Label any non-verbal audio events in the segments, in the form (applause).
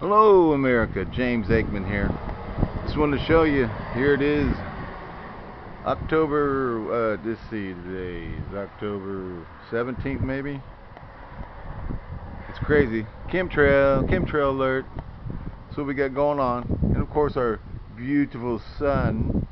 Hello America, James Aikman here. Just wanted to show you, here it is, October, uh, let's see, today is October 17th maybe? It's crazy. Chemtrail, chemtrail alert. That's what we got going on. And of course our beautiful sun,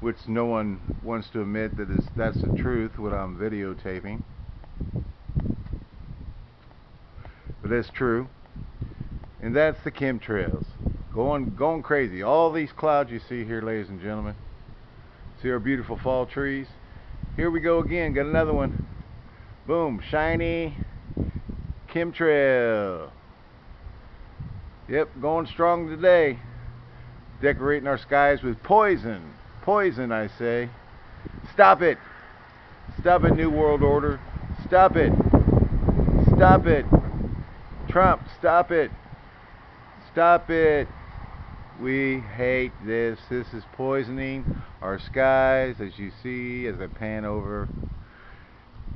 which no one wants to admit that is that's the truth what I'm videotaping. But that's true and that's the chemtrails. Going going crazy. All these clouds you see here ladies and gentlemen see our beautiful fall trees? Here we go again. Got another one. Boom. Shiny chemtrail. Yep going strong today. Decorating our skies with poison. Poison I say. Stop it. Stop it new world order. Stop it. Stop it. Trump stop it Stop it. We hate this. This is poisoning our skies, as you see as I pan over.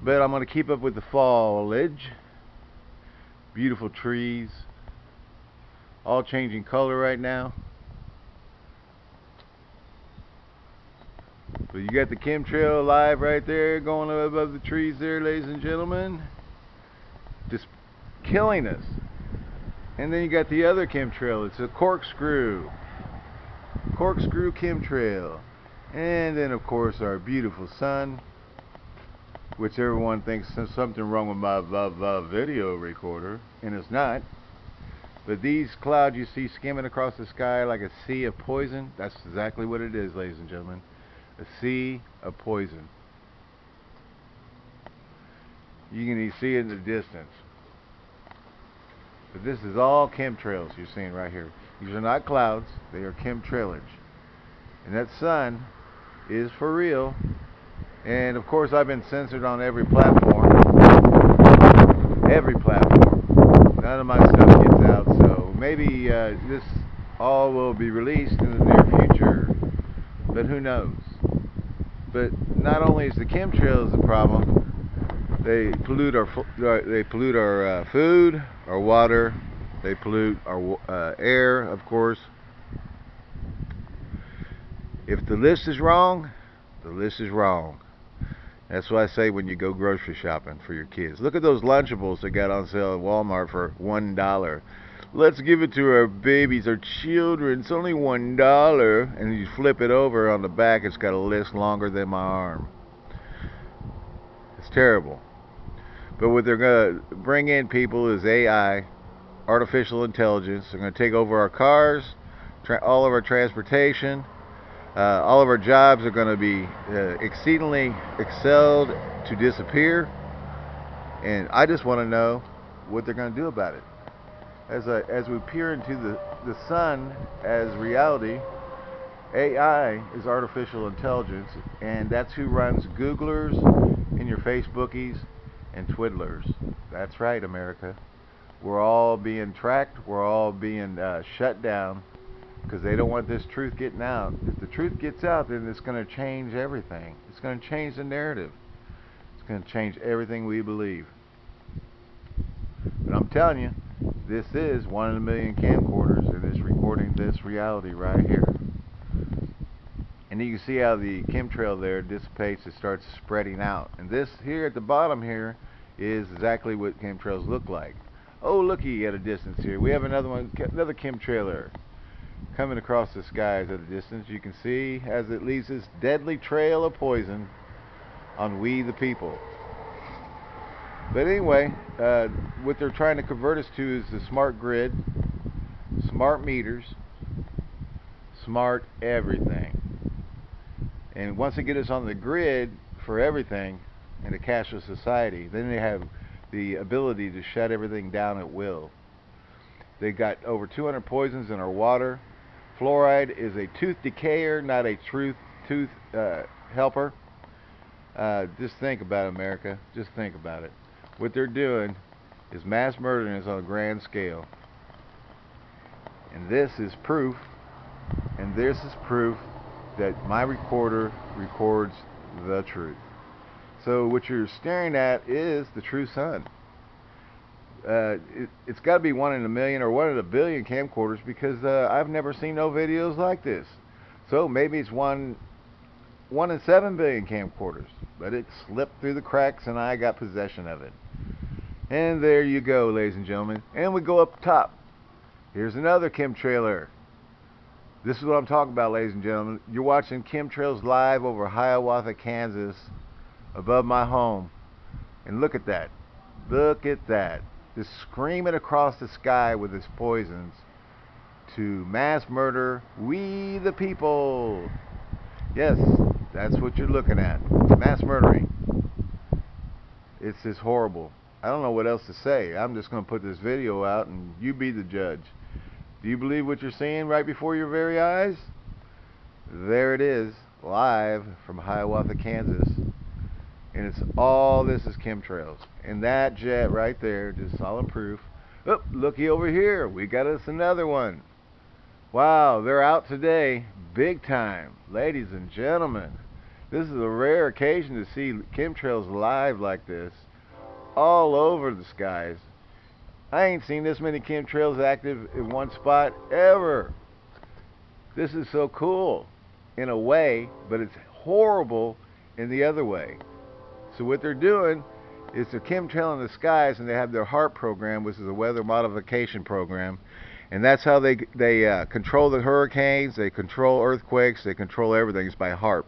But I'm going to keep up with the foliage. Beautiful trees. All changing color right now. But you got the chemtrail alive right there going above the trees there, ladies and gentlemen. Just killing us. And then you got the other chemtrail. It's a corkscrew. Corkscrew chemtrail. And then, of course, our beautiful sun, which everyone thinks there's something wrong with my blah, blah, video recorder, and it's not. But these clouds you see skimming across the sky like a sea of poison, that's exactly what it is, ladies and gentlemen. A sea of poison. You can see it in the distance. But this is all chemtrails you're seeing right here. These are not clouds, they are chemtrailage. And that sun is for real. And of course I've been censored on every platform. Every platform. None of my stuff gets out, so maybe uh, this all will be released in the near future. But who knows? But not only is the chemtrails the problem, they pollute our uh, they pollute our uh, food, our water, they pollute our uh, air, of course. If the list is wrong, the list is wrong. That's what I say when you go grocery shopping for your kids. Look at those Lunchables that got on sale at Walmart for one dollar. Let's give it to our babies, our children. It's only one dollar, and you flip it over on the back. It's got a list longer than my arm. It's terrible. But what they're going to bring in people is AI, artificial intelligence. They're going to take over our cars, all of our transportation. Uh, all of our jobs are going to be uh, exceedingly excelled to disappear. And I just want to know what they're going to do about it. As, I, as we peer into the, the sun as reality, AI is artificial intelligence, and that's who runs Googlers and your Facebookies and twiddlers. That's right, America. We're all being tracked. We're all being uh, shut down because they don't want this truth getting out. If the truth gets out, then it's going to change everything. It's going to change the narrative. It's going to change everything we believe. But I'm telling you, this is one in a million camcorders and it's recording this reality right here. And you can see how the chemtrail there dissipates and starts spreading out. And this here at the bottom here is exactly what chemtrails look like. Oh, looky at a distance here. We have another one, another chemtrailer coming across the skies at a distance. You can see as it leaves this deadly trail of poison on we the people. But anyway, uh, what they're trying to convert us to is the smart grid, smart meters, smart everything. And once they get us on the grid for everything, in a cashless society. Then they have the ability to shut everything down at will. They've got over 200 poisons in our water. Fluoride is a tooth decayer, not a truth tooth uh, helper. Uh, just think about it, America. Just think about it. What they're doing is mass murdering us on a grand scale. And this is proof, and this is proof that my recorder records the truth. So what you're staring at is the true sun. uh, it, has got to be one in a million or one in a billion camcorders because uh, I've never seen no videos like this. So maybe it's one one in seven billion camcorders, but it slipped through the cracks and I got possession of it. And there you go, ladies and gentlemen. And we go up top. Here's another chemtrailer. This is what I'm talking about, ladies and gentlemen. You're watching chemtrails live over Hiawatha, Kansas, above my home. And look at that. Look at that. Just screaming across the sky with its poisons to mass murder we the people. Yes, that's what you're looking at. Mass murdering. It's just horrible. I don't know what else to say. I'm just going to put this video out and you be the judge. Do you believe what you're seeing right before your very eyes? There it is, live from Hiawatha, Kansas. And it's all this is chemtrails. And that jet right there, just solid proof. Oh, looky over here. We got us another one. Wow, they're out today. Big time. Ladies and gentlemen, this is a rare occasion to see chemtrails live like this all over the skies. I ain't seen this many chemtrails active in one spot ever. This is so cool in a way, but it's horrible in the other way. So what they're doing is they're chemtrail in the skies and they have their HAARP program, which is a weather modification program. And that's how they they uh, control the hurricanes, they control earthquakes, they control everything. It's by HAARP.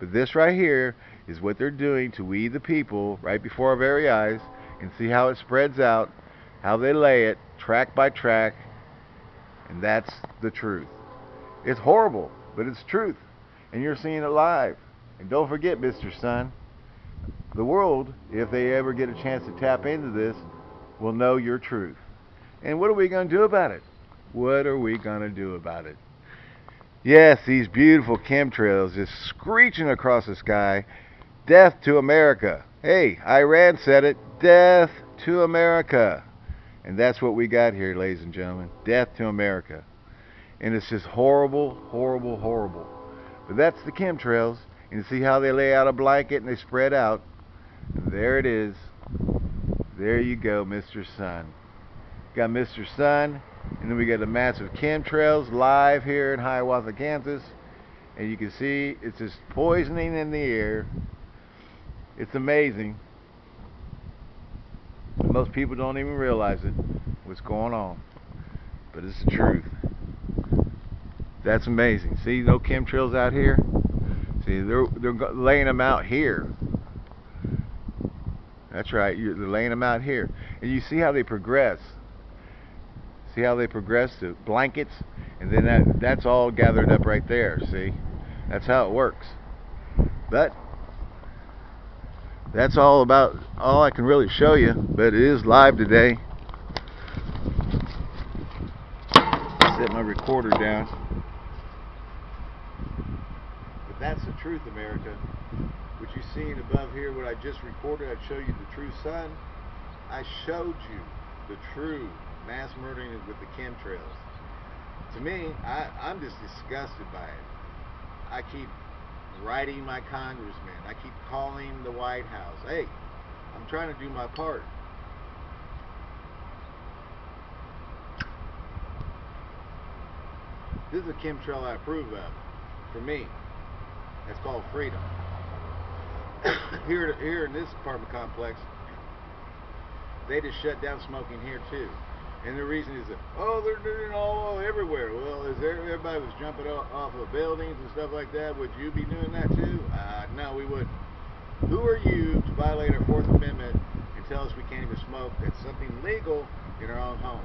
But this right here is what they're doing to we the people right before our very eyes and see how it spreads out, how they lay it track by track, and that's the truth. It's horrible, but it's truth. And you're seeing it live. And don't forget, Mr. Sun, the world, if they ever get a chance to tap into this, will know your truth. And what are we going to do about it? What are we going to do about it? Yes, these beautiful chemtrails just screeching across the sky. Death to America. Hey, Iran said it. Death to America. And that's what we got here, ladies and gentlemen. Death to America. And it's just horrible, horrible, horrible. But that's the chemtrails. And you see how they lay out a blanket and they spread out. There it is. There you go, Mr. Sun. Got Mr. Sun and then we got the massive chemtrails live here in Hiawatha, Kansas. And you can see it's just poisoning in the air. It's amazing. Most people don't even realize it, what's going on. But it's the truth. That's amazing. See, no chemtrails out here? See, they're, they're laying them out here. That's right, they're laying them out here. And you see how they progress. See how they progress to blankets? And then that, that's all gathered up right there, see? That's how it works. But that's all about all I can really show you, but it is live today. Set my recorder down. But that's the truth, America. What you seen above here, what I just recorded, I'd show you the true sun. I showed you the true mass murdering with the chemtrails. To me, I, I'm just disgusted by it. I keep writing my congressman. I keep calling the White House. Hey, I'm trying to do my part. This is a chemtrail I approve of. For me. That's called freedom. (coughs) here, here in this apartment complex, they just shut down smoking here too. And the reason is that, oh, they're doing it all everywhere. Well, is there, everybody was jumping off, off of buildings and stuff like that, would you be doing that too? Uh, no, we wouldn't. Who are you to violate our Fourth Amendment and tell us we can't even smoke? That's something legal in our own home.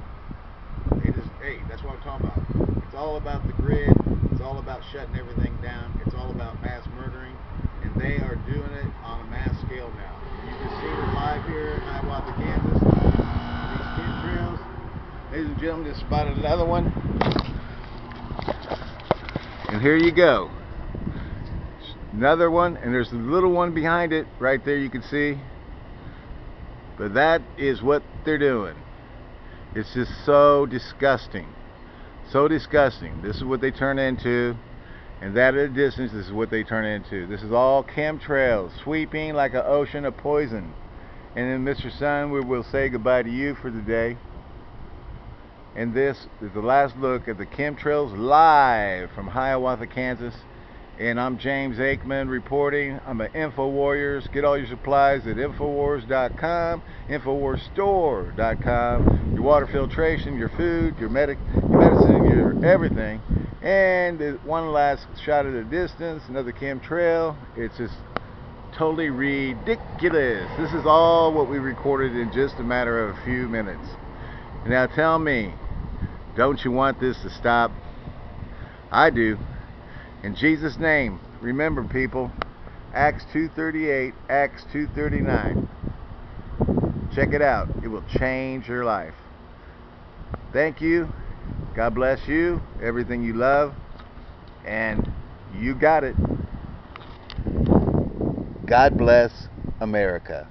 It is, hey, that's what I'm talking about. It's all about the grid. It's all about shutting everything down. It's all about mass murdering. And they are doing it on a mass scale now. You can see it live here in Hiawatha, Kansas. These chemtrails Ladies and gentlemen, just spotted another one. And here you go. Another one, and there's a little one behind it right there you can see. But that is what they're doing. It's just so disgusting. So disgusting. This is what they turn into. And that at a distance, this is what they turn into. This is all chemtrails, sweeping like an ocean of poison. And then, Mr. Sun, we will say goodbye to you for the day. And this is the last look at the chemtrails live from Hiawatha, Kansas. And I'm James Aikman reporting. I'm at InfoWarriors. Get all your supplies at Infowars.com, InfoWarsStore.com. Your water filtration, your food, your, medic, your medicine, your everything. And one last shot at a distance, another chemtrail. It's just totally ridiculous. This is all what we recorded in just a matter of a few minutes. Now tell me, don't you want this to stop? I do. In Jesus' name, remember people, Acts 2.38, Acts 2.39. Check it out. It will change your life. Thank you. God bless you, everything you love, and you got it. God bless America.